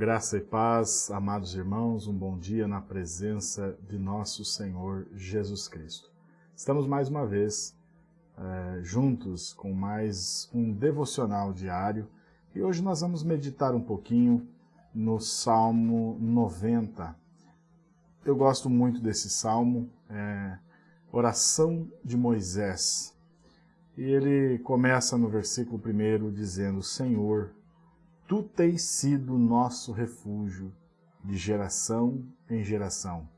Graça e paz, amados irmãos, um bom dia na presença de nosso Senhor Jesus Cristo. Estamos mais uma vez é, juntos com mais um devocional diário e hoje nós vamos meditar um pouquinho no Salmo 90. Eu gosto muito desse salmo, é, oração de Moisés. E ele começa no versículo 1 dizendo, Senhor, Tu tens sido nosso refúgio de geração em geração.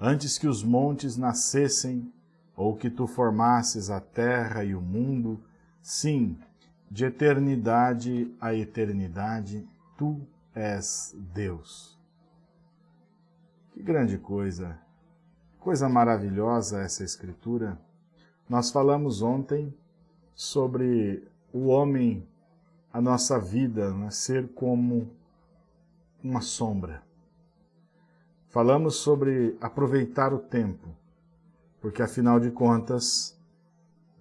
Antes que os montes nascessem, ou que tu formasses a terra e o mundo, sim, de eternidade a eternidade, tu és Deus. Que grande coisa, coisa maravilhosa essa escritura. Nós falamos ontem sobre o homem a nossa vida né, ser como uma sombra. Falamos sobre aproveitar o tempo, porque afinal de contas,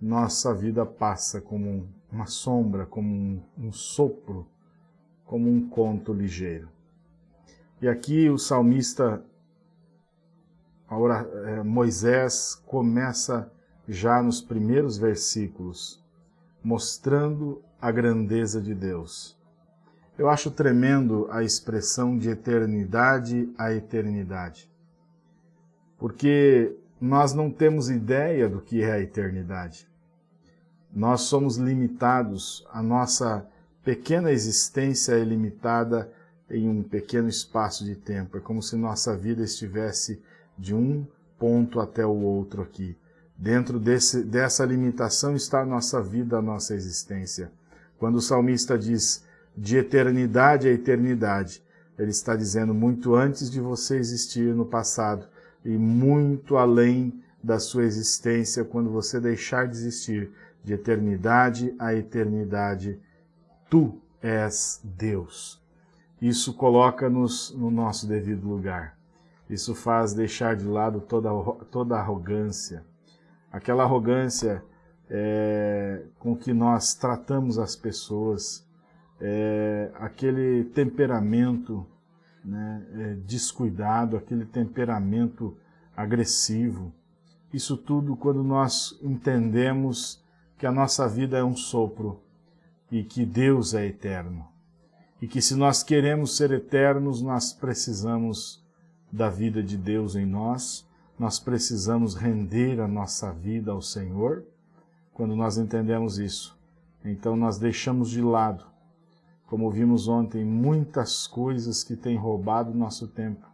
nossa vida passa como uma sombra, como um, um sopro, como um conto ligeiro. E aqui o salmista, é, Moisés, começa já nos primeiros versículos, mostrando a grandeza de Deus. Eu acho tremendo a expressão de eternidade a eternidade, porque nós não temos ideia do que é a eternidade. Nós somos limitados, a nossa pequena existência é limitada em um pequeno espaço de tempo. É como se nossa vida estivesse de um ponto até o outro aqui. Dentro desse, dessa limitação está a nossa vida, a nossa existência. Quando o salmista diz de eternidade a eternidade, ele está dizendo muito antes de você existir no passado e muito além da sua existência quando você deixar de existir. De eternidade a eternidade, tu és Deus. Isso coloca-nos no nosso devido lugar. Isso faz deixar de lado toda, toda arrogância. Aquela arrogância é, com que nós tratamos as pessoas, é, aquele temperamento né, é, descuidado, aquele temperamento agressivo. Isso tudo quando nós entendemos que a nossa vida é um sopro e que Deus é eterno. E que se nós queremos ser eternos, nós precisamos da vida de Deus em nós, nós precisamos render a nossa vida ao Senhor, quando nós entendemos isso. Então nós deixamos de lado, como vimos ontem, muitas coisas que têm roubado nosso tempo.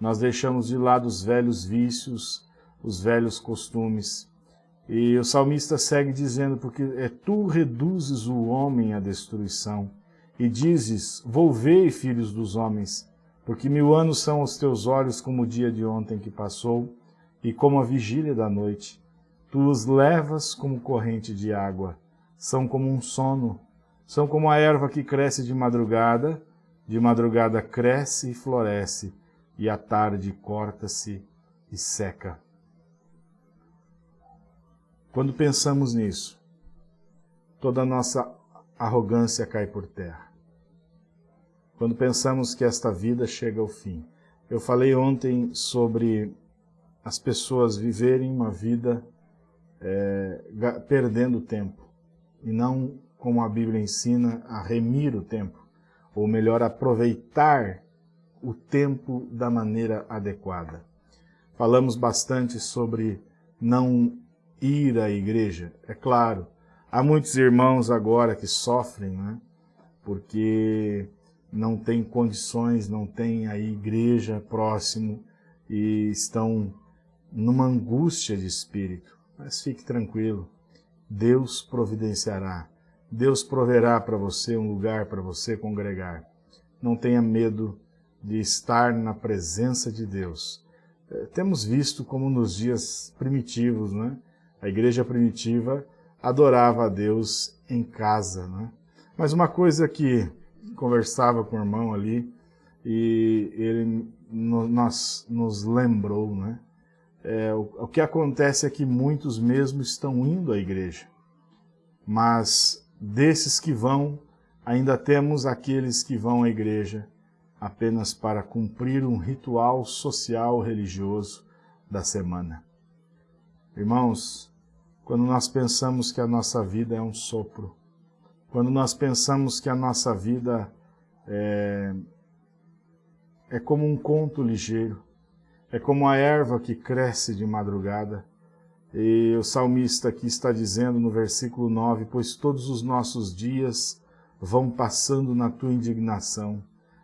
Nós deixamos de lado os velhos vícios, os velhos costumes. E o salmista segue dizendo, porque é tu reduzes o homem à destruição, e dizes, volvei, filhos dos homens, porque mil anos são os teus olhos como o dia de ontem que passou, e como a vigília da noite. Tu os levas como corrente de água, são como um sono, são como a erva que cresce de madrugada, de madrugada cresce e floresce, e à tarde corta-se e seca. Quando pensamos nisso, toda a nossa arrogância cai por terra. Quando pensamos que esta vida chega ao fim. Eu falei ontem sobre as pessoas viverem uma vida é, perdendo tempo, e não, como a Bíblia ensina, a remir o tempo, ou melhor, aproveitar o tempo da maneira adequada. Falamos bastante sobre não ir à igreja. É claro, há muitos irmãos agora que sofrem, né? porque não tem condições, não tem a igreja próximo e estão numa angústia de espírito. Mas fique tranquilo, Deus providenciará. Deus proverá para você um lugar para você congregar. Não tenha medo de estar na presença de Deus. É, temos visto como nos dias primitivos, né? a igreja primitiva adorava a Deus em casa. Né? Mas uma coisa que conversava com o irmão ali, e ele nos, nos lembrou, né? É, o, o que acontece é que muitos mesmo estão indo à igreja, mas desses que vão, ainda temos aqueles que vão à igreja, apenas para cumprir um ritual social religioso da semana. Irmãos, quando nós pensamos que a nossa vida é um sopro, quando nós pensamos que a nossa vida é, é como um conto ligeiro, é como a erva que cresce de madrugada, e o salmista aqui está dizendo no versículo 9, pois todos os nossos dias vão passando na tua indignação,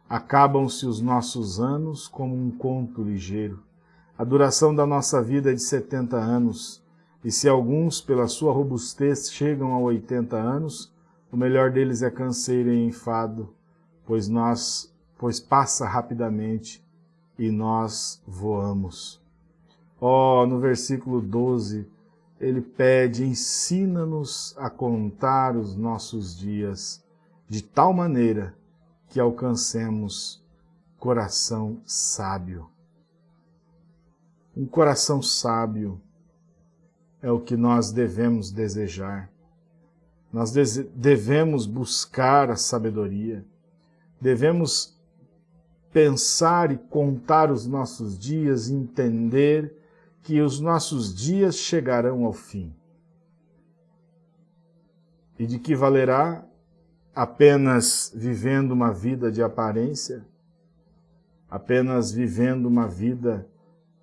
acabam-se os nossos anos como um conto ligeiro. A duração da nossa vida é de 70 anos, e se alguns, pela sua robustez, chegam a 80 anos, o melhor deles é canseiro e enfado, pois nós, pois passa rapidamente e nós voamos. Ó, oh, no versículo 12, ele pede, ensina-nos a contar os nossos dias de tal maneira que alcancemos coração sábio. Um coração sábio é o que nós devemos desejar. Nós devemos buscar a sabedoria, devemos pensar e contar os nossos dias, entender que os nossos dias chegarão ao fim. E de que valerá apenas vivendo uma vida de aparência, apenas vivendo uma vida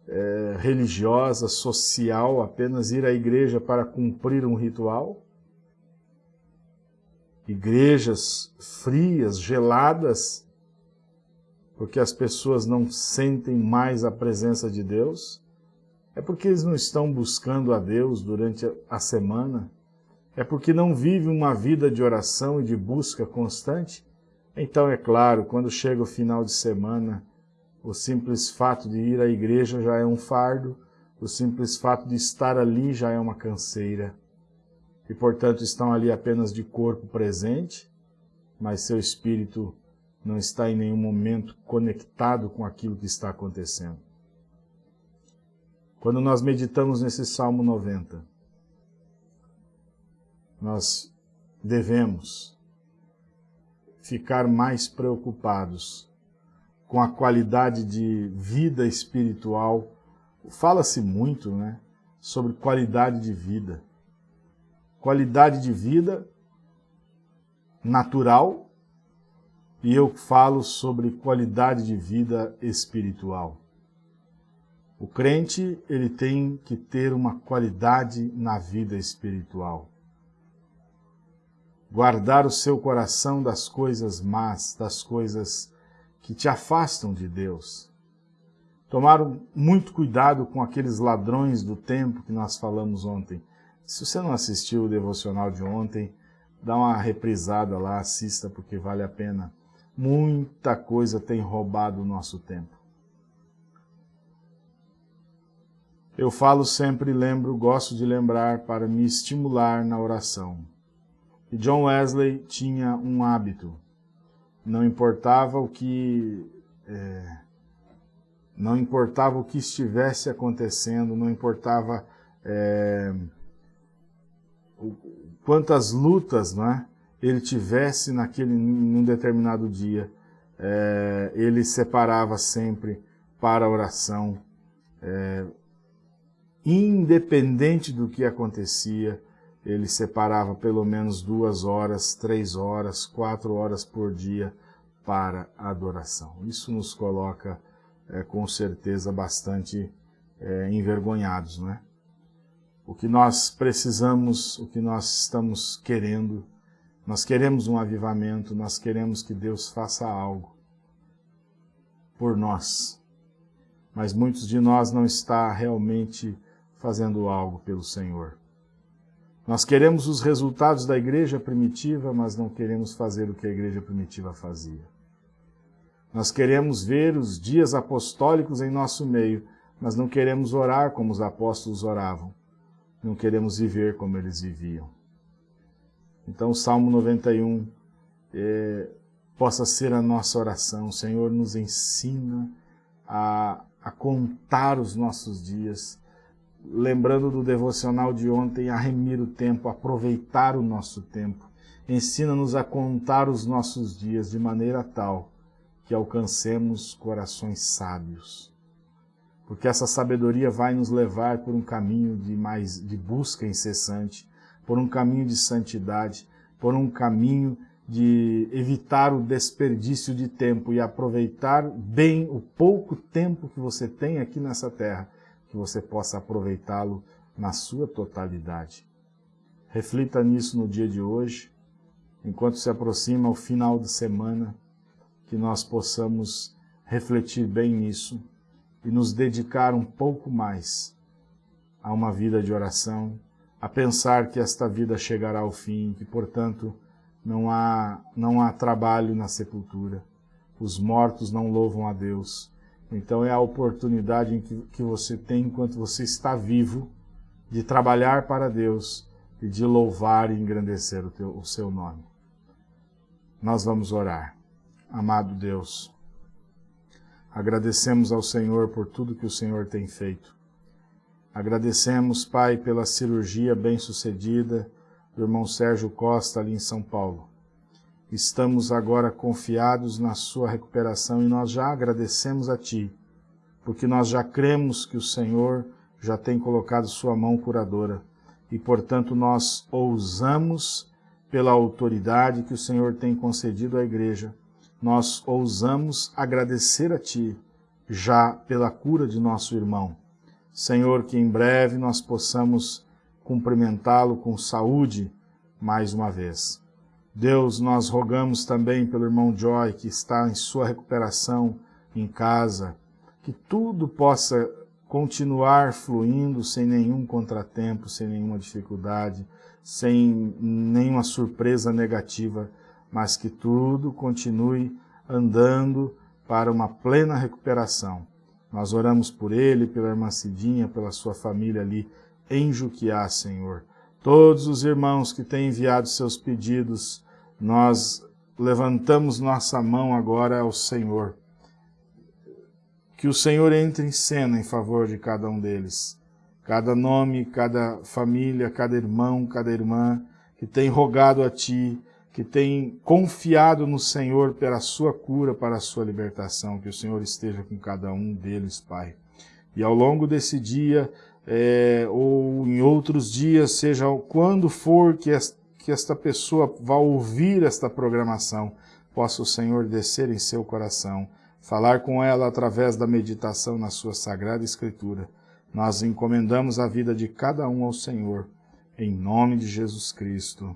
é, religiosa, social, apenas ir à igreja para cumprir um ritual? Igrejas frias, geladas, porque as pessoas não sentem mais a presença de Deus? É porque eles não estão buscando a Deus durante a semana? É porque não vivem uma vida de oração e de busca constante? Então, é claro, quando chega o final de semana, o simples fato de ir à igreja já é um fardo, o simples fato de estar ali já é uma canseira. E, portanto, estão ali apenas de corpo presente, mas seu espírito não está em nenhum momento conectado com aquilo que está acontecendo. Quando nós meditamos nesse Salmo 90, nós devemos ficar mais preocupados com a qualidade de vida espiritual. Fala-se muito né, sobre qualidade de vida. Qualidade de vida natural e eu falo sobre qualidade de vida espiritual. O crente, ele tem que ter uma qualidade na vida espiritual. Guardar o seu coração das coisas más, das coisas que te afastam de Deus. Tomar muito cuidado com aqueles ladrões do tempo que nós falamos ontem. Se você não assistiu o devocional de ontem, dá uma reprisada lá, assista porque vale a pena. Muita coisa tem roubado o nosso tempo. Eu falo sempre, lembro, gosto de lembrar para me estimular na oração. E John Wesley tinha um hábito. Não importava o que é, não importava o que estivesse acontecendo, não importava é, quantas lutas não é, ele tivesse naquele, num determinado dia, é, ele separava sempre para oração, é, independente do que acontecia, ele separava pelo menos duas horas, três horas, quatro horas por dia para adoração. Isso nos coloca, é, com certeza, bastante é, envergonhados. Não é? O que nós precisamos, o que nós estamos querendo, nós queremos um avivamento, nós queremos que Deus faça algo por nós. Mas muitos de nós não está realmente fazendo algo pelo Senhor. Nós queremos os resultados da igreja primitiva, mas não queremos fazer o que a igreja primitiva fazia. Nós queremos ver os dias apostólicos em nosso meio, mas não queremos orar como os apóstolos oravam. Não queremos viver como eles viviam. Então o Salmo 91 é, possa ser a nossa oração. O Senhor nos ensina a, a contar os nossos dias, lembrando do devocional de ontem, a remir o tempo, aproveitar o nosso tempo. Ensina-nos a contar os nossos dias de maneira tal que alcancemos corações sábios. Porque essa sabedoria vai nos levar por um caminho de, mais, de busca incessante, por um caminho de santidade, por um caminho de evitar o desperdício de tempo e aproveitar bem o pouco tempo que você tem aqui nessa terra, que você possa aproveitá-lo na sua totalidade. Reflita nisso no dia de hoje, enquanto se aproxima o final de semana, que nós possamos refletir bem nisso e nos dedicar um pouco mais a uma vida de oração, a pensar que esta vida chegará ao fim, que, portanto, não há, não há trabalho na sepultura. Os mortos não louvam a Deus. Então é a oportunidade que, que você tem enquanto você está vivo de trabalhar para Deus e de louvar e engrandecer o, teu, o seu nome. Nós vamos orar. Amado Deus, agradecemos ao Senhor por tudo que o Senhor tem feito. Agradecemos, Pai, pela cirurgia bem-sucedida, do irmão Sérgio Costa ali em São Paulo. Estamos agora confiados na sua recuperação e nós já agradecemos a Ti, porque nós já cremos que o Senhor já tem colocado sua mão curadora e, portanto, nós ousamos, pela autoridade que o Senhor tem concedido à igreja, nós ousamos agradecer a Ti já pela cura de nosso irmão. Senhor, que em breve nós possamos cumprimentá-lo com saúde mais uma vez. Deus, nós rogamos também pelo irmão Joy, que está em sua recuperação em casa, que tudo possa continuar fluindo sem nenhum contratempo, sem nenhuma dificuldade, sem nenhuma surpresa negativa, mas que tudo continue andando para uma plena recuperação. Nós oramos por ele, pela irmã Cidinha, pela sua família ali em Juquiá, Senhor. Todos os irmãos que têm enviado seus pedidos, nós levantamos nossa mão agora ao Senhor. Que o Senhor entre em cena em favor de cada um deles. Cada nome, cada família, cada irmão, cada irmã que tem rogado a Ti, que tem confiado no Senhor pela sua cura, para a sua libertação. Que o Senhor esteja com cada um deles, Pai. E ao longo desse dia, é, ou em outros dias, seja quando for que, que esta pessoa vá ouvir esta programação, possa o Senhor descer em seu coração, falar com ela através da meditação na sua Sagrada Escritura. Nós encomendamos a vida de cada um ao Senhor, em nome de Jesus Cristo.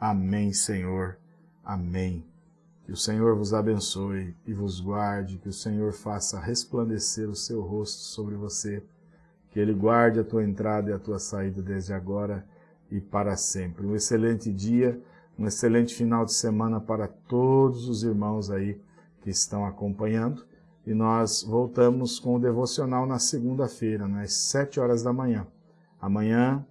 Amém, Senhor. Amém. Que o Senhor vos abençoe e vos guarde, que o Senhor faça resplandecer o seu rosto sobre você que Ele guarde a tua entrada e a tua saída desde agora e para sempre. Um excelente dia, um excelente final de semana para todos os irmãos aí que estão acompanhando. E nós voltamos com o devocional na segunda-feira, às sete horas da manhã. Amanhã,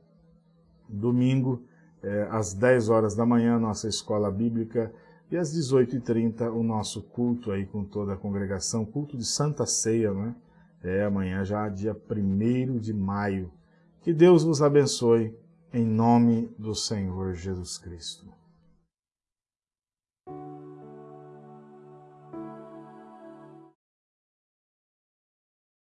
domingo, é, às dez horas da manhã, nossa escola bíblica, e às 18h30 o nosso culto aí com toda a congregação, culto de Santa Ceia, né? É amanhã já dia 1 de maio. Que Deus vos abençoe em nome do Senhor Jesus Cristo.